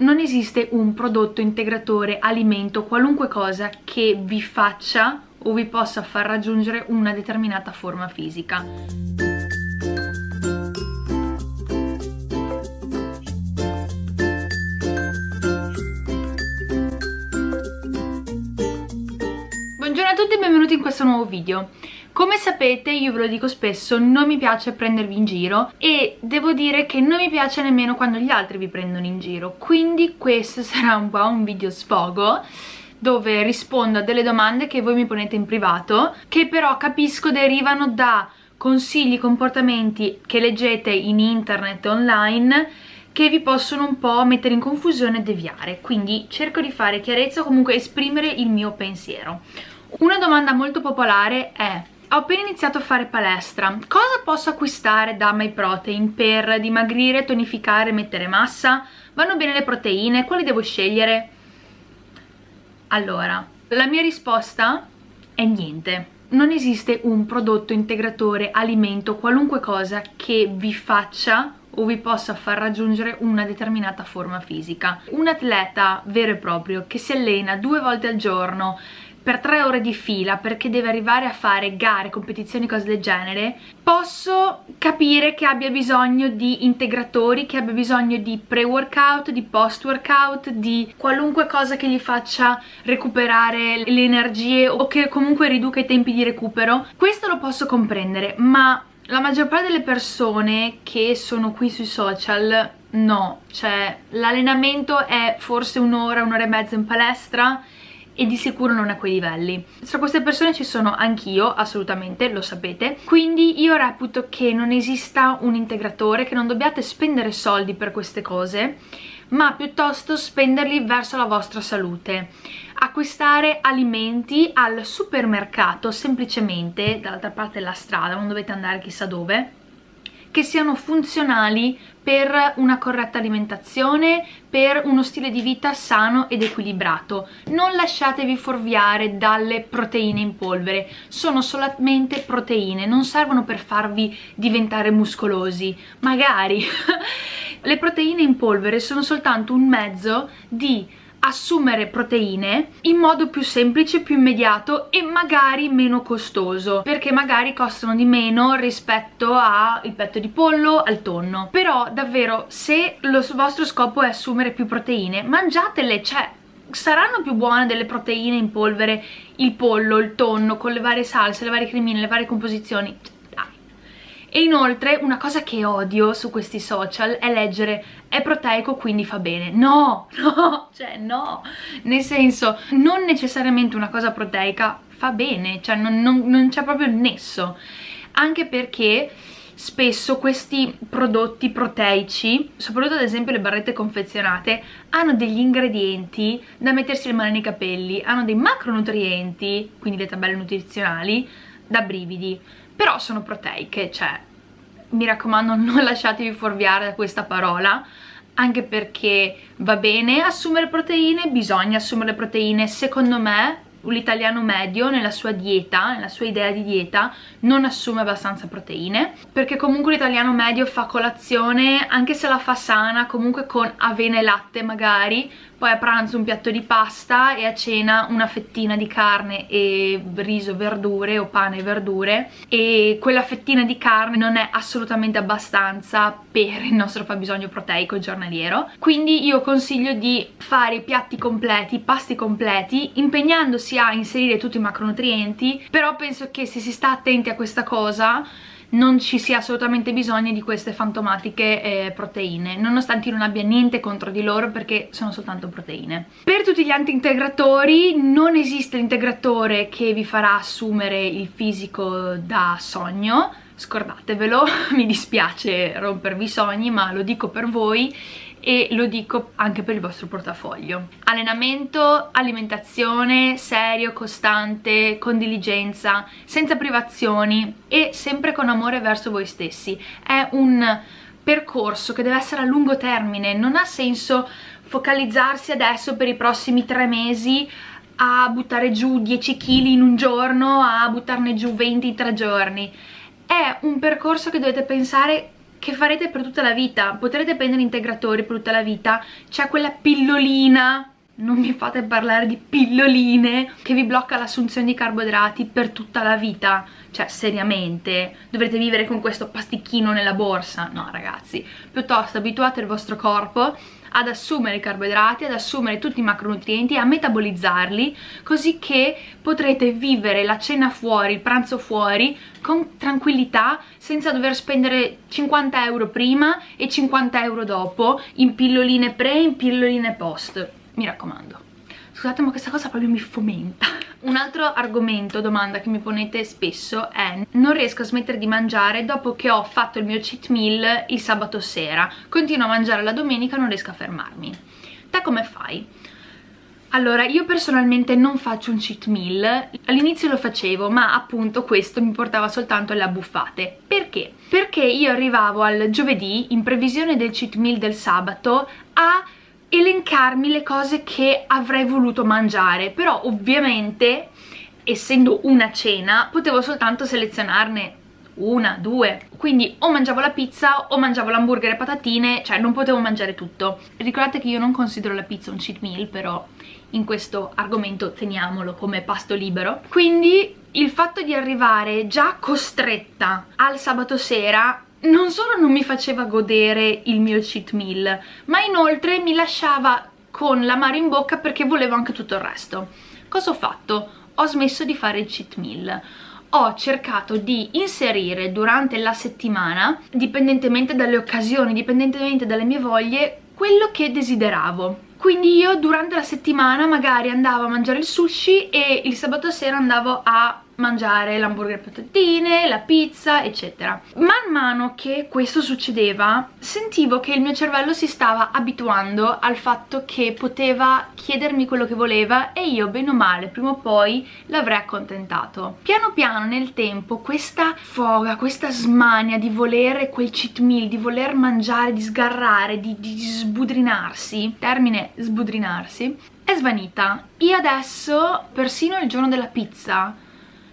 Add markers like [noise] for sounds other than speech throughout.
Non esiste un prodotto, integratore, alimento, qualunque cosa che vi faccia o vi possa far raggiungere una determinata forma fisica. Buongiorno a tutti e benvenuti in questo nuovo video. Come sapete, io ve lo dico spesso, non mi piace prendervi in giro e devo dire che non mi piace nemmeno quando gli altri vi prendono in giro, quindi questo [laughs] sarà un po' un video sfogo dove rispondo a delle domande che voi mi ponete in privato, che però capisco derivano da consigli, comportamenti che leggete in internet online che vi possono un po' mettere in confusione e deviare, quindi cerco di fare chiarezza o comunque esprimere il mio pensiero. Una domanda molto popolare è ho appena iniziato a fare palestra, cosa posso acquistare da MyProtein per dimagrire, tonificare, mettere massa? Vanno bene le proteine? Quali devo scegliere? Allora, la mia risposta è niente. Non esiste un prodotto, integratore, alimento, qualunque cosa che vi faccia o vi possa far raggiungere una determinata forma fisica. Un atleta vero e proprio che si allena due volte al giorno per tre ore di fila perché deve arrivare a fare gare, competizioni, cose del genere, posso capire che abbia bisogno di integratori, che abbia bisogno di pre-workout, di post-workout, di qualunque cosa che gli faccia recuperare le energie o che comunque riduca i tempi di recupero. Questo lo posso comprendere, ma la maggior parte delle persone che sono qui sui social no, cioè l'allenamento è forse un'ora, un'ora e mezza in palestra e di sicuro non a quei livelli. Tra queste persone ci sono anch'io, assolutamente, lo sapete, quindi io reputo che non esista un integratore, che non dobbiate spendere soldi per queste cose, ma piuttosto spenderli verso la vostra salute. Acquistare alimenti al supermercato semplicemente, dall'altra parte della strada, non dovete andare chissà dove, che siano funzionali per una corretta alimentazione, per uno stile di vita sano ed equilibrato. Non lasciatevi fuorviare dalle proteine in polvere, sono solamente proteine, non servono per farvi diventare muscolosi, magari. [laughs] Le proteine in polvere sono soltanto un mezzo di assumere proteine in modo più semplice, più immediato e magari meno costoso perché magari costano di meno rispetto al petto di pollo, al tonno. Però davvero se lo vostro scopo è assumere più proteine mangiatele, cioè saranno più buone delle proteine in polvere il pollo, il tonno con le varie salse, le varie cremine, le varie composizioni e inoltre una cosa che odio su questi social è leggere è proteico quindi fa bene no, [laughs] no, cioè no. Nel senso non necessariamente una cosa proteica fa bene cioè non, non, non c'è proprio il nesso. Anche perché spesso questi prodotti proteici, soprattutto ad esempio le barrette confezionate, hanno degli ingredienti da mettersi le mani nei capelli, hanno dei macronutrienti, quindi le tabelle nutrizionali, da brividi però sono proteiche, cioè mi raccomando [laughs] non lasciatevi fuorviare da questa parola anche perché va bene assumere proteine, bisogna assumere proteine, secondo me l'italiano medio nella sua dieta, nella sua idea di dieta, non assume abbastanza proteine, perché comunque l'italiano medio fa colazione, anche se la fa sana, comunque con avena e latte magari, poi a pranzo un piatto di pasta e a cena una fettina di carne e riso, verdure o pane e verdure. E quella fettina di carne non è assolutamente abbastanza per il nostro fabbisogno proteico giornaliero. Quindi io consiglio di fare piatti completi, pasti completi impegnandosi a inserire tutti i macronutrienti però penso che se si sta attenti a questa cosa non ci sia assolutamente bisogno di queste fantomatiche eh, proteine nonostante io non abbia niente contro di loro perché sono soltanto proteine. Per tutti gli anti-integratori non esiste l'integratore che vi farà assumere il fisico da sogno. Scordatevelo, [laughs] mi dispiace rompervi i sogni ma lo dico per voi e lo dico anche per il vostro portafoglio. Allenamento, alimentazione, serio, costante, con diligenza, senza privazioni e sempre con amore verso voi stessi. È un percorso che deve essere a lungo termine, non ha senso focalizzarsi adesso per i prossimi tre mesi a buttare giù 10 kg in un giorno, a buttarne giù 20 in tre giorni. È un percorso che dovete pensare che farete per tutta la vita, potrete prendere integratori per tutta la vita, c'è quella pillolina non mi fate parlare di pilloline che vi blocca l'assunzione di carboidrati per tutta la vita. Cioè seriamente dovrete vivere con questo pasticchino nella borsa. No ragazzi piuttosto abituate il vostro corpo ad assumere i carboidrati, ad assumere tutti i macronutrienti, a metabolizzarli, così che potrete vivere la cena fuori, il pranzo fuori, con tranquillità, senza dover spendere 50 euro prima e 50 euro dopo, in pilloline pre e in pilloline post. Mi raccomando scusate ma questa cosa proprio mi fomenta un altro argomento, domanda che mi ponete spesso è non riesco a smettere di mangiare dopo che ho fatto il mio cheat meal il sabato sera continuo a mangiare la domenica non riesco a fermarmi te come fai? Allora, io personalmente non faccio un cheat meal, all'inizio lo facevo, ma appunto questo mi portava soltanto alle abbuffate. Perché? Perché io arrivavo al giovedì, in previsione del cheat meal del sabato, a elencarmi le cose che avrei voluto mangiare però ovviamente essendo una cena potevo soltanto selezionarne una, due. Quindi o mangiavo la pizza o mangiavo l'hamburger e patatine cioè non potevo mangiare tutto. Ricordate che io non considero la pizza un cheat meal però in questo argomento teniamolo come pasto libero. Quindi il fatto di arrivare già costretta al sabato sera non solo non mi faceva godere il mio cheat meal, ma inoltre mi lasciava con l'amaro in bocca perché volevo anche tutto il resto. Cosa ho fatto? Ho smesso di fare il cheat meal. Ho cercato di inserire durante la settimana, dipendentemente dalle occasioni, dipendentemente dalle mie voglie, quello che desideravo. Quindi io durante la settimana magari andavo a mangiare il sushi e il sabato sera andavo a mangiare l'hamburger patatine, la pizza, eccetera. Man mano che questo succedeva, sentivo che il mio cervello si stava abituando al fatto che poteva chiedermi quello che voleva e io, bene o male, prima o poi l'avrei accontentato. Piano piano nel tempo questa foga, questa smania di volere quel cheat meal, di voler mangiare, di sgarrare, di, di sbudrinarsi, termine sbudrinarsi, è svanita. Io adesso, persino il giorno della pizza,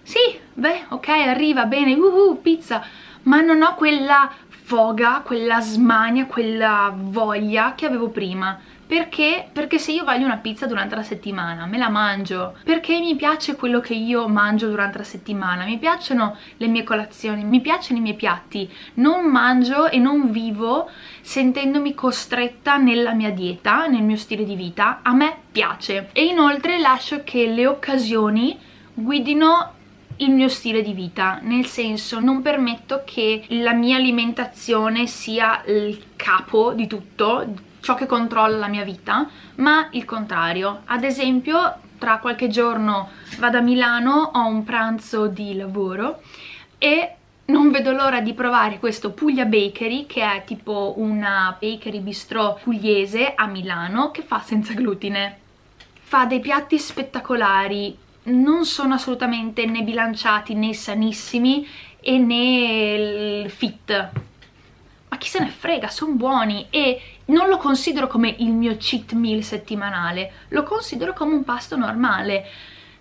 sì, beh, ok, arriva bene, uhu, pizza, ma non ho quella foga, quella smania, quella voglia che avevo prima. Perché? Perché se io voglio una pizza durante la settimana, me la mangio. Perché mi piace quello che io mangio durante la settimana, mi piacciono le mie colazioni, mi piacciono i miei piatti. Non mangio e non vivo sentendomi costretta nella mia dieta, nel mio stile di vita. A me piace. E inoltre lascio che le occasioni guidino il mio stile di vita, nel senso non permetto che la mia alimentazione sia il capo di tutto, ciò che controlla la mia vita, ma il contrario. Ad esempio, tra qualche giorno vado a Milano, ho un pranzo di lavoro e non vedo l'ora di provare questo Puglia Bakery che è tipo una bakery bistro pugliese a Milano che fa senza glutine fa dei piatti spettacolari non sono assolutamente né bilanciati né sanissimi e né fit. Ma chi se ne frega, sono buoni e non lo considero come il mio cheat meal settimanale, lo considero come un pasto normale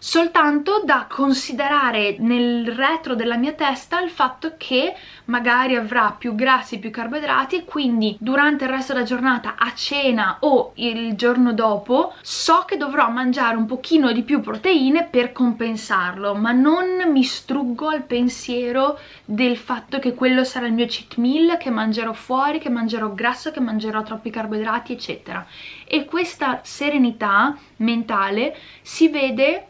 soltanto da considerare nel retro della mia testa il fatto che magari avrà più grassi, più carboidrati e quindi durante il resto della giornata a cena o il giorno dopo so che dovrò mangiare un pochino di più proteine per compensarlo ma non mi struggo al pensiero del fatto che quello sarà il mio cheat meal, che mangerò fuori, che mangerò grasso, che mangerò troppi carboidrati eccetera. E questa serenità mentale si vede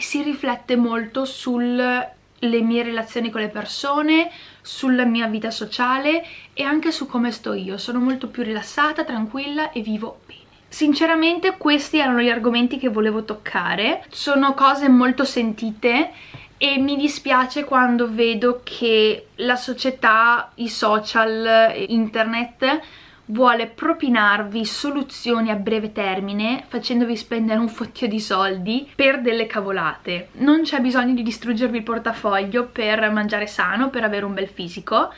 si riflette molto sulle mie relazioni con le persone, sulla mia vita sociale e anche su come sto io. Sono molto più rilassata, tranquilla e vivo bene. Sinceramente questi erano gli argomenti che volevo toccare, sono cose molto sentite e mi dispiace quando vedo che la società, i social, internet vuole propinarvi soluzioni a breve termine facendovi spendere un fottio di soldi per delle cavolate. Non c'è bisogno di distruggervi il portafoglio per mangiare sano, per avere un bel fisico.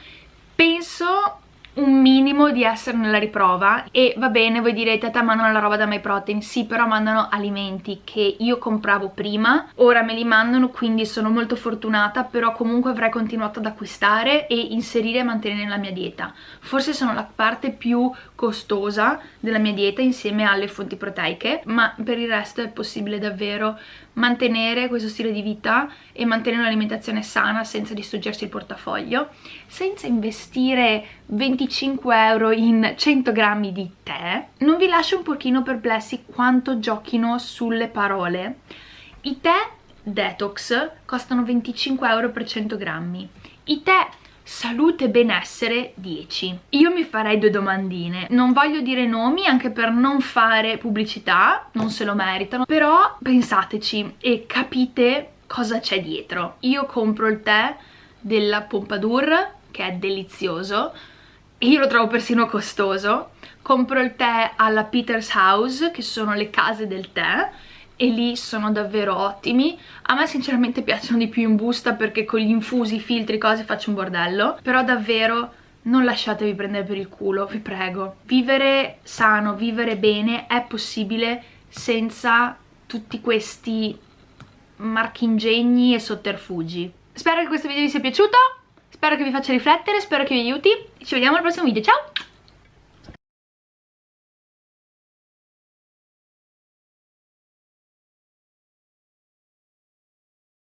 Penso un minimo di essere nella riprova. E va bene voi direte te mandano la roba da MyProtein sì però mandano alimenti che io compravo prima ora me li mandano quindi sono molto fortunata però comunque avrei continuato ad acquistare e inserire e mantenere nella mia dieta. Forse sono la parte più costosa della mia dieta insieme alle fonti proteiche ma per il resto è possibile davvero mantenere questo stile di vita e mantenere un'alimentazione sana senza distruggersi il portafoglio senza investire 25 euro in 100 grammi di tè. Non vi lascio un pochino perplessi quanto giochino sulle parole. I tè detox costano 25 euro per 100 grammi. I tè salute e benessere 10 io mi farei due domandine. Non voglio dire nomi anche per non fare pubblicità non se lo meritano. Però pensateci e capite cosa c'è dietro. Io compro il tè della Pompadour che è delizioso io lo trovo persino costoso. Compro il tè alla Peter's House che sono le case del tè e lì sono davvero ottimi. A me sinceramente piacciono di più in busta perché con gli infusi, filtri, cose faccio un bordello. Però davvero non lasciatevi prendere per il culo, vi prego. Vivere sano, vivere bene è possibile senza tutti questi marchingegni e sotterfugi. Spero che questo video vi sia piaciuto. Spero che vi faccia riflettere, spero che vi aiuti ci vediamo al prossimo video, ciao!